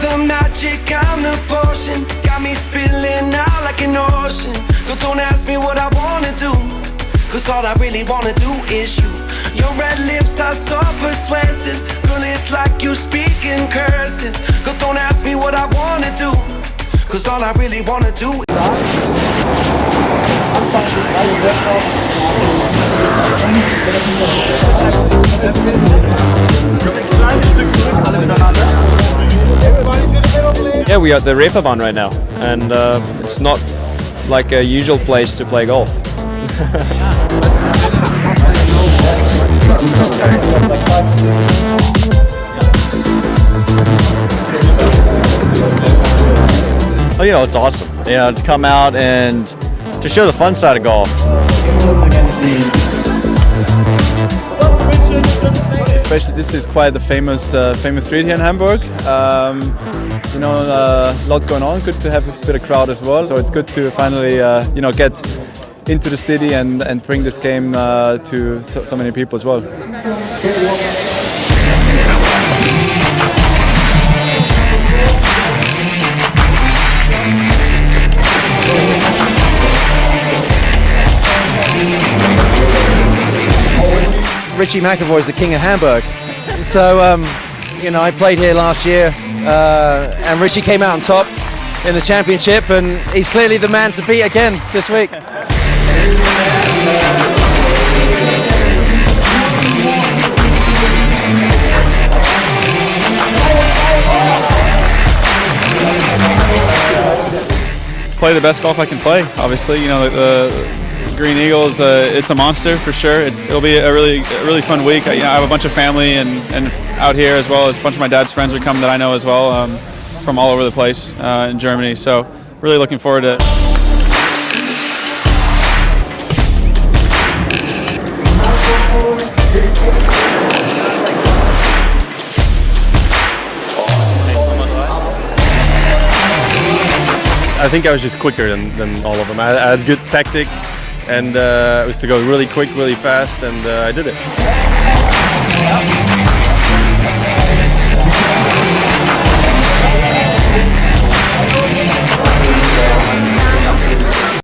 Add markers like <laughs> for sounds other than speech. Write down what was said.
the magic, I'm the potion. Got me spilling out like an ocean. But don't ask me what I wanna do. Cause all I really wanna do is you. Your red lips are so persuasive. Girl, it's like you speak in cursing. Cause don't ask me what I wanna do. Cause all I really wanna do Yeah, we are at the Reeperbahn right now, and uh, it's not like a usual place to play golf. <laughs> Oh, you know, it's awesome. You know, to come out and to show the fun side of golf. Especially, this is quite a famous, uh, famous street here in Hamburg. Um, you know, uh, a lot going on. Good to have a bit of crowd as well. So it's good to finally, uh, you know, get into the city and, and bring this game uh, to so, so many people as well. Richie McEvoy is the king of Hamburg. So, um, you know, I played here last year, uh, and Richie came out on top in the championship, and he's clearly the man to beat again this week. Play the best golf I can play. Obviously, you know, the, the Green Eagles, uh, it's a monster for sure. It, will be a really, a really fun week. I, you know, I have a bunch of family and, and out here as well as a bunch of my dad's friends are coming that I know as well um, from all over the place uh, in Germany. So, really looking forward to it. I think I was just quicker than, than all of them. I, I had good tactic and uh, it was to go really quick, really fast, and uh, I did it.